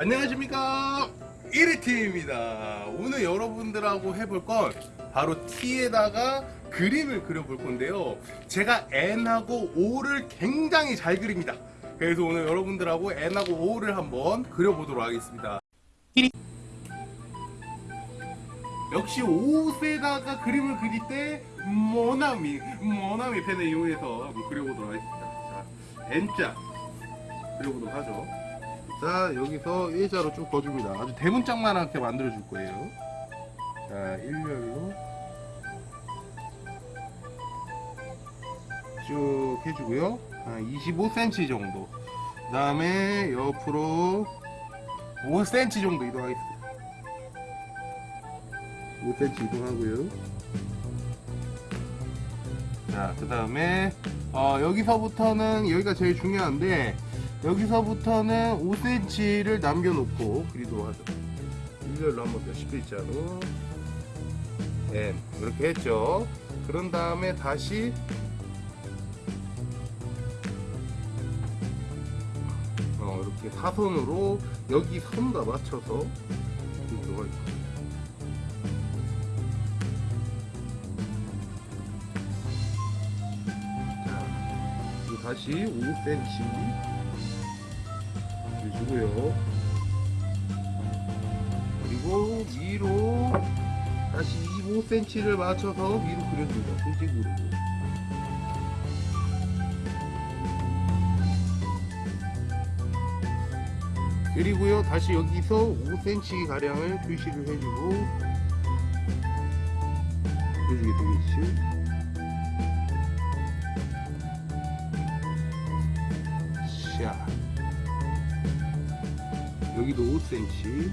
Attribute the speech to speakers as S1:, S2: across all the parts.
S1: 안녕하십니까. 1위팀입니다. 오늘 여러분들하고 해볼 건 바로 T에다가 그림을 그려볼 건데요. 제가 N하고 O를 굉장히 잘 그립니다. 그래서 오늘 여러분들하고 N하고 O를 한번 그려보도록 하겠습니다. 역시 옷에다가 그림을 그릴 때 모나미 모나미 펜을 이용해서 그려보도록 하겠습니다. 자 N자 그려보도록 하죠 자 여기서 일자로 쭉 거줍니다. 아주 대문짝만하게 만들어 줄 거예요. 자 일렬로 쭉 해주고요. 한 25cm 정도. 그 다음에 옆으로 5cm 정도 이동하겠습니다. 5cm 이동하고요. 자그 다음에 어, 여기서부터는 여기가 제일 중요한데 여기서부터는 5cm를 남겨놓고 그리도록 하죠. 일렬로 한번 몇십 글자로. N 이렇게 했죠. 그런 다음에 다시 어, 이렇게 사선으로 여기 선과 맞춰서 자, 그리고 다시 5cm 해주고요. 그리고 위로 다시 25cm를 맞춰서 위로 그려줍니다. 수직으로. 그리고요 다시 여기서 5cm 가량을 표시를 해주고 그려주게 되겠지 자 여기도 5cm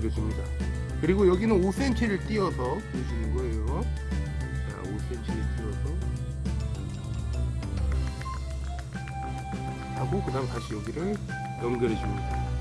S1: 그려줍니다. 그리고 여기는 5cm를 띄어서 그려주는 거예요. 자 5cm를 띄어서. 하고 그 다음 다시 여기를 연결해 줍니다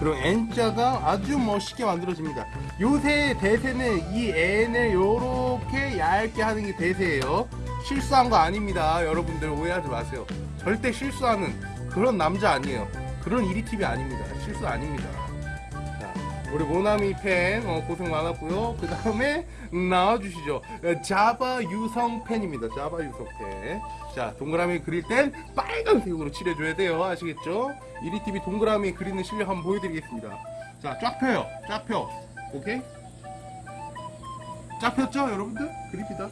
S1: 그럼 N자가 아주 멋있게 만들어집니다. 요새 대세는 이 N을 요렇게 얇게 하는 게 대세예요. 실수한 거 아닙니다. 여러분들 오해하지 마세요. 절대 실수하는 그런 남자 아니에요. 그런 이리팁이 아닙니다. 실수 아닙니다. 자, 우리 모나미 팬 어, 고생 많았고요. 그 다음에 나와주시죠. 자바 유성 펜입니다. 자바 유성 펜자 동그라미 그릴 땐 빨간색으로 칠해줘야 돼요. 아시겠죠? 이리TV 동그라미 그리는 실력 한번 보여드리겠습니다. 자쫙 펴요. 쫙 펴. 오케이? 쫙 폈죠 여러분들? 그립니다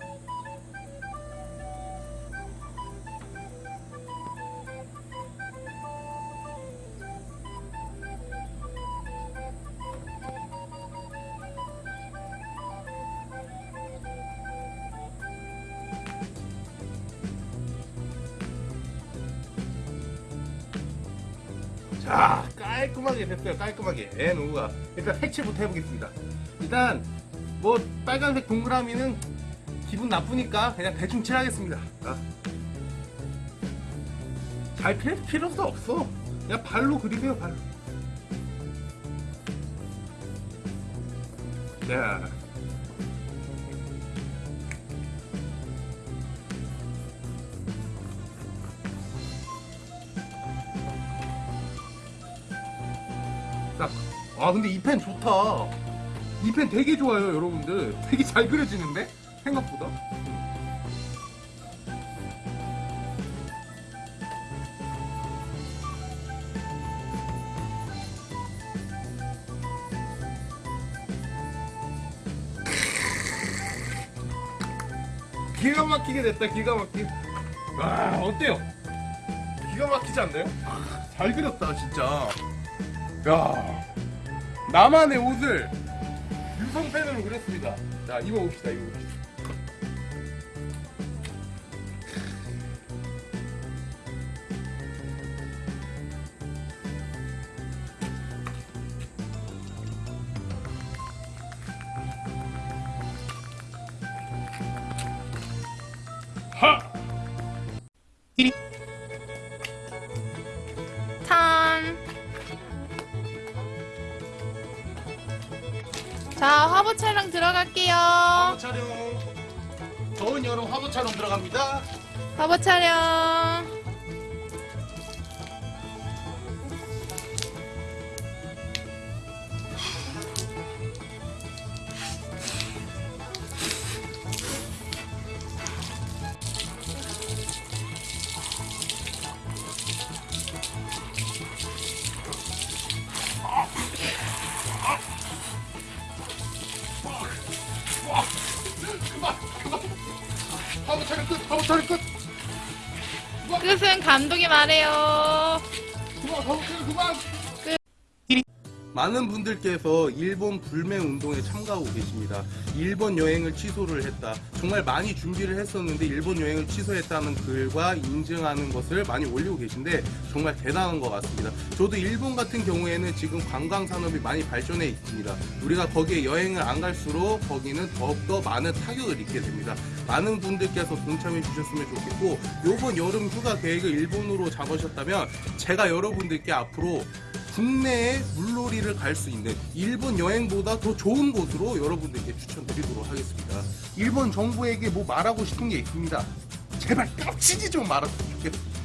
S1: 자 깔끔하게 됐어요. 깔끔하게. N오가. 일단 색칠부터 해보겠습니다. 일단 뭐 빨간색 동그라미는 기분 나쁘니까 그냥 대충 칠하겠습니다. 자. 잘 필, 필요도 없어. 그냥 발로 그리세요 발로 자 딱. 아 근데 이 펜 좋다 이 펜 되게 좋아요 여러분들 되게 잘 그려지는데 생각보다 기가 막히게 됐다 기가 막히게 와 어때요? 기가 막히지 않나요? 아, 잘 그렸다 진짜 야 나만의 옷을 유성펜으로 그렸습니다. 자 입어봅시다 입어봅시다
S2: 자, 화보 촬영 들어갈게요.
S1: 화보 촬영. 더운 여름 화보 촬영 들어갑니다.
S2: 화보 촬영.
S1: 화보 촬영 끝. 화보 촬영 끝.
S2: 끝은 감독이 말해요.
S1: 그만 화보 촬영 그만. 많은 분들께서 일본 불매 운동에 참가하고 계십니다. 일본 여행을 취소를 했다. 정말 많이 준비를 했었는데 일본 여행을 취소했다는 글과 인증하는 것을 많이 올리고 계신데 정말 대단한 것 같습니다. 저도 일본 같은 경우에는 지금 관광 산업이 많이 발전해 있습니다. 우리가 거기에 여행을 안 갈수록 거기는 더욱더 많은 타격을 입게 됩니다. 많은 분들께서 동참해 주셨으면 좋겠고 요번 여름 휴가 계획을 일본으로 잡으셨다면 제가 여러분들께 앞으로 국내에 물놀이를 갈 수 있는 일본 여행보다 더 좋은 곳으로 여러분들께 추천드리도록 하겠습니다. 일본 정부에게 뭐 말하고 싶은 게 있습니다. 제발 빡치지 좀 말았으면 좋겠습니다.